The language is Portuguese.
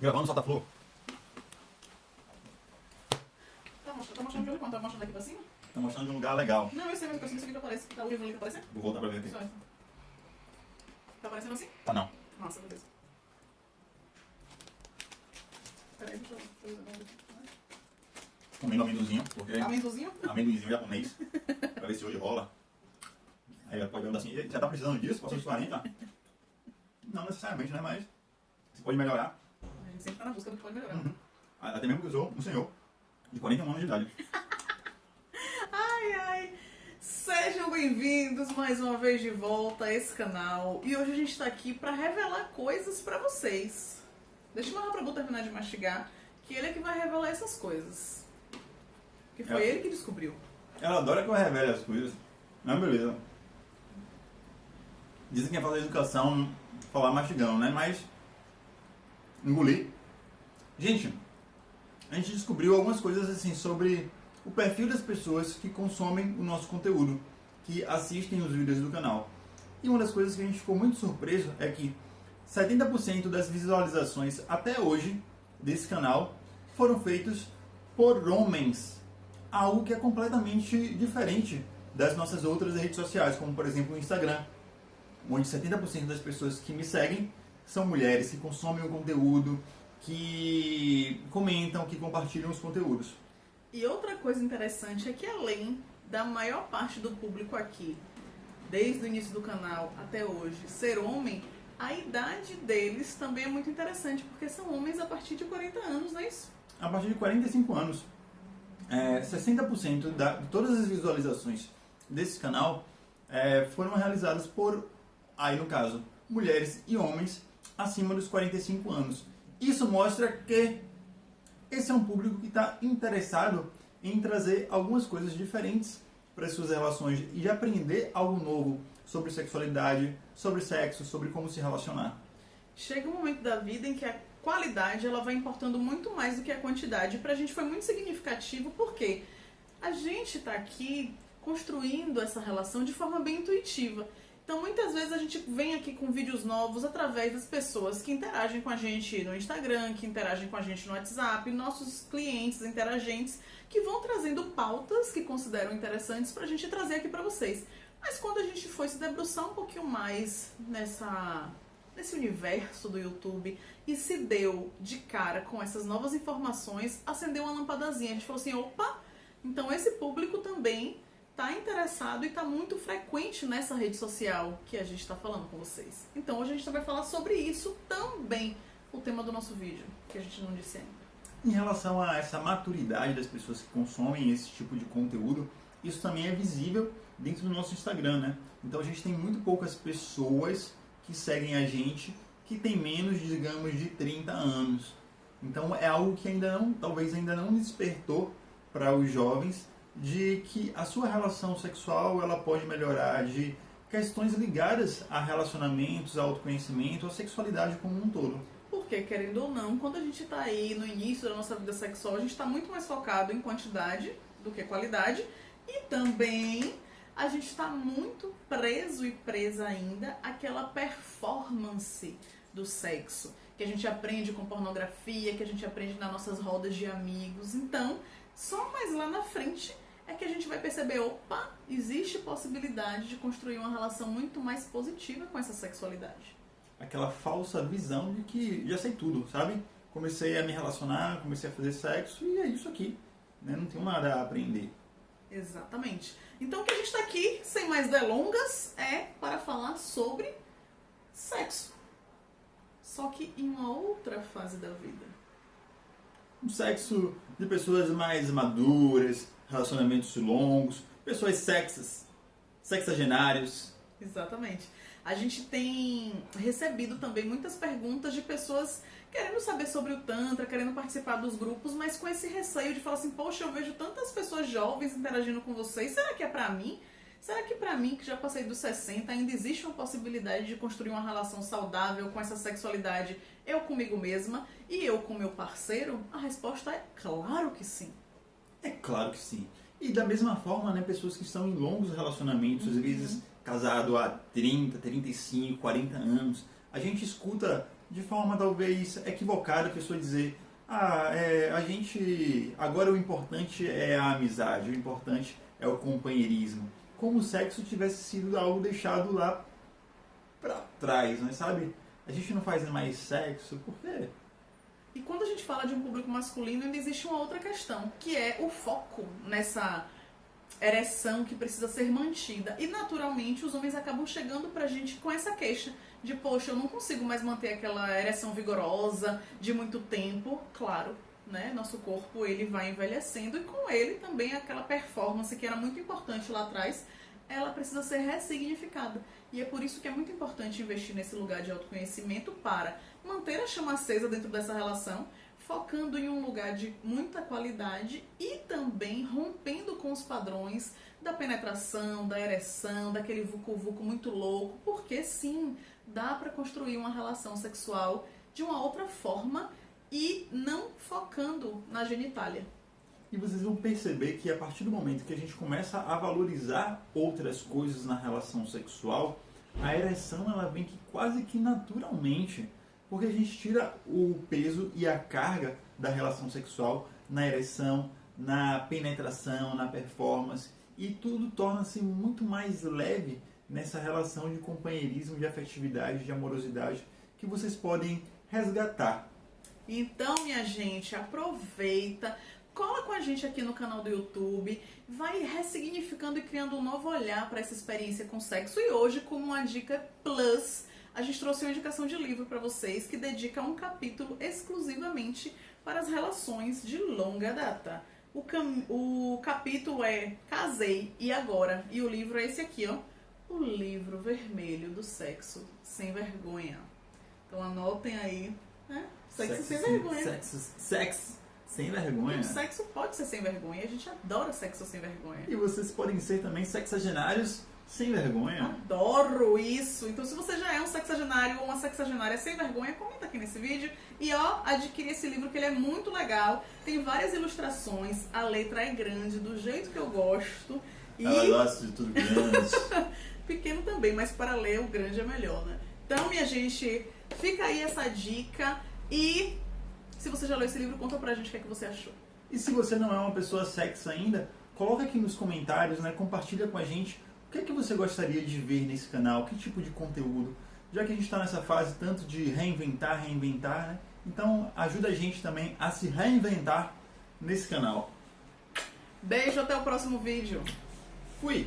Gravando solta flor. Tá mostrando, tá mostrando de onde quando? Tá mostrando aqui pra cima? Tá mostrando um lugar legal. Não, eu sei, mas eu preciso que isso aqui aparece. Tá o livro ali tá aparecendo? Vou voltar pra ver aqui. Só. Tá aparecendo assim? Tá não. Nossa, beleza. Peraí, deixa eu... Comendo amendozinho, porque Amendozinho? amendozinho japonês. pra ver se hoje rola. Aí pode perguntar assim, "E, já tá precisando disso? Passou dos 40? Não necessariamente, né? Mas você pode melhorar. Sempre tá na busca do que pode melhorar. Uhum. Até mesmo que eu sou um senhor de 41 anos de idade. Ai, ai. Sejam bem-vindos mais uma vez de volta a esse canal. E hoje a gente tá aqui pra revelar coisas pra vocês. Deixa o Raprabu terminar de mastigar, que ele é que vai revelar essas coisas. Que foi É. ele que descobriu. Ela adora que eu revele as coisas. Mas beleza. Dizem que é fazer educação falar mastigando, né? Mas. Engolir. Gente, a gente descobriu algumas coisas assim sobre o perfil das pessoas que consomem o nosso conteúdo, que assistem os vídeos do canal. E uma das coisas que a gente ficou muito surpreso é que 70% das visualizações até hoje desse canal foram feitos por homens. Algo que é completamente diferente das nossas outras redes sociais, como por exemplo o Instagram, onde 70% das pessoas que me seguem são mulheres que consomem o conteúdo, que comentam, que compartilham os conteúdos. E outra coisa interessante é que além da maior parte do público aqui, desde o início do canal até hoje, ser homem, a idade deles também é muito interessante, porque são homens a partir de 40 anos, não é isso? A partir de 45 anos, é, 60% da, de todas as visualizações desse canal é, foram realizadas por, aí no caso, mulheres e homens acima dos 45 anos. Isso mostra que esse é um público que está interessado em trazer algumas coisas diferentes para as suas relações e de aprender algo novo sobre sexualidade, sobre sexo, sobre como se relacionar. Chega um momento da vida em que a qualidade ela vai importando muito mais do que a quantidade. Pra gente foi muito significativo porque a gente tá aqui construindo essa relação de forma bem intuitiva. Então muitas vezes a gente vem aqui com vídeos novos através das pessoas que interagem com a gente no Instagram, que interagem com a gente no WhatsApp, nossos clientes interagentes que vão trazendo pautas que consideram interessantes pra gente trazer aqui pra vocês. Mas quando a gente foi se debruçar um pouquinho mais nessa nesse universo do YouTube e se deu de cara com essas novas informações, acendeu uma lampadazinha. A gente falou assim: opa, então esse público também está interessado e está muito frequente nessa rede social que a gente está falando com vocês. Então hoje a gente vai falar sobre isso também, o tema do nosso vídeo, que a gente não disse ainda. Em relação a essa maturidade das pessoas que consomem esse tipo de conteúdo, isso também é visível dentro do nosso Instagram, né? Então a gente tem muito poucas pessoas que seguem a gente que tem menos, digamos, de 30 anos. Então é algo que ainda não, talvez ainda não despertou para os jovens de que a sua relação sexual ela pode melhorar de questões ligadas a relacionamentos, a autoconhecimento, a sexualidade como um todo. Porque, querendo ou não, quando a gente está aí no início da nossa vida sexual, a gente está muito mais focado em quantidade do que qualidade. E também a gente está muito preso e presa ainda àquela performance do sexo. Que a gente aprende com pornografia, que a gente aprende nas nossas rodas de amigos. Então, só mais lá na frente é que a gente vai perceber, opa, existe possibilidade de construir uma relação muito mais positiva com essa sexualidade. aquela falsa visão de que já sei tudo, sabe? Comecei a me relacionar, comecei a fazer sexo e é isso aqui. Né? Não tenho nada a aprender. Exatamente. Então o que a gente está aqui, sem mais delongas, é para falar sobre sexo. Só que em uma outra fase da vida. Um sexo de pessoas mais maduras, relacionamentos longos, pessoas sexas, sexagenários. Exatamente. A gente tem recebido também muitas perguntas de pessoas querendo saber sobre o Tantra, querendo participar dos grupos, mas com esse receio de falar assim: Poxa, eu vejo tantas pessoas jovens interagindo com vocês, será que é pra mim? Será que pra mim, que já passei dos 60, ainda existe uma possibilidade de construir uma relação saudável com essa sexualidade, eu comigo mesma e eu com meu parceiro? A resposta é claro que sim. É claro que sim. E da mesma forma, né, pessoas que estão em longos relacionamentos, às vezes casado há 30, 35, 40 anos, a gente escuta de forma talvez equivocada, a pessoa dizer ah, é, a gente. Agora o importante é a amizade, o importante é o companheirismo. Como o sexo tivesse sido algo deixado lá pra trás, né? Sabe? A gente não faz mais sexo, por quê? E quando a gente fala de um público masculino, ainda existe uma outra questão, que é o foco nessa ereção que precisa ser mantida. E naturalmente os homens acabam chegando pra gente com essa queixa de, poxa, eu não consigo mais manter aquela ereção vigorosa de muito tempo. Claro, né? Nosso corpo ele vai envelhecendo e com ele também aquela performance que era muito importante lá atrás, ela precisa ser ressignificada. E é por isso que é muito importante investir nesse lugar de autoconhecimento para manter a chama acesa dentro dessa relação, focando em um lugar de muita qualidade e também rompendo com os padrões da penetração, da ereção, daquele vucu-vucu muito louco, porque sim, dá para construir uma relação sexual de uma outra forma e não focando na genitália. E vocês vão perceber que a partir do momento que a gente começa a valorizar outras coisas na relação sexual, a ereção ela vem que quase que naturalmente porque a gente tira o peso e a carga da relação sexual na ereção, na penetração, na performance e tudo torna-se muito mais leve nessa relação de companheirismo, de afetividade, de amorosidade que vocês podem resgatar. Então, minha gente, aproveita, cola com a gente aqui no canal do YouTube, vai ressignificando e criando um novo olhar para essa experiência com sexo. E hoje, como uma dica plus, a gente trouxe uma indicação de livro para vocês que dedica um capítulo exclusivamente para as relações de longa data. O, cam... o capítulo é Casei e Agora, e o livro é esse aqui, ó. O livro vermelho do sexo sem vergonha. Então anotem aí, né? Sexo, sexo sem, vergonha. Sexo, sexo sem vergonha. O sexo pode ser sem vergonha, a gente adora sexo sem vergonha. E vocês podem ser também sexagenários sem vergonha. Adoro isso. Então, se você já é um sexagenário ou uma sexagenária sem vergonha, comenta aqui nesse vídeo. E ó, adquire esse livro que ele é muito legal. Tem várias ilustrações. A letra é grande, do jeito que eu gosto. E... Ela gosta de tudo grande. Pequeno também, mas para ler o grande é melhor, né? Então, minha gente, fica aí essa dica. E se você já leu esse livro, conta pra gente o que, é que você achou. E se você não é uma pessoa sexo ainda, coloca aqui nos comentários, né? Compartilha com a gente que é que você gostaria de ver nesse canal? Que tipo de conteúdo? Já que a gente está nessa fase tanto de reinventar, reinventar, né? Então ajuda a gente também a se reinventar nesse canal. Beijo, até o próximo vídeo. Fui!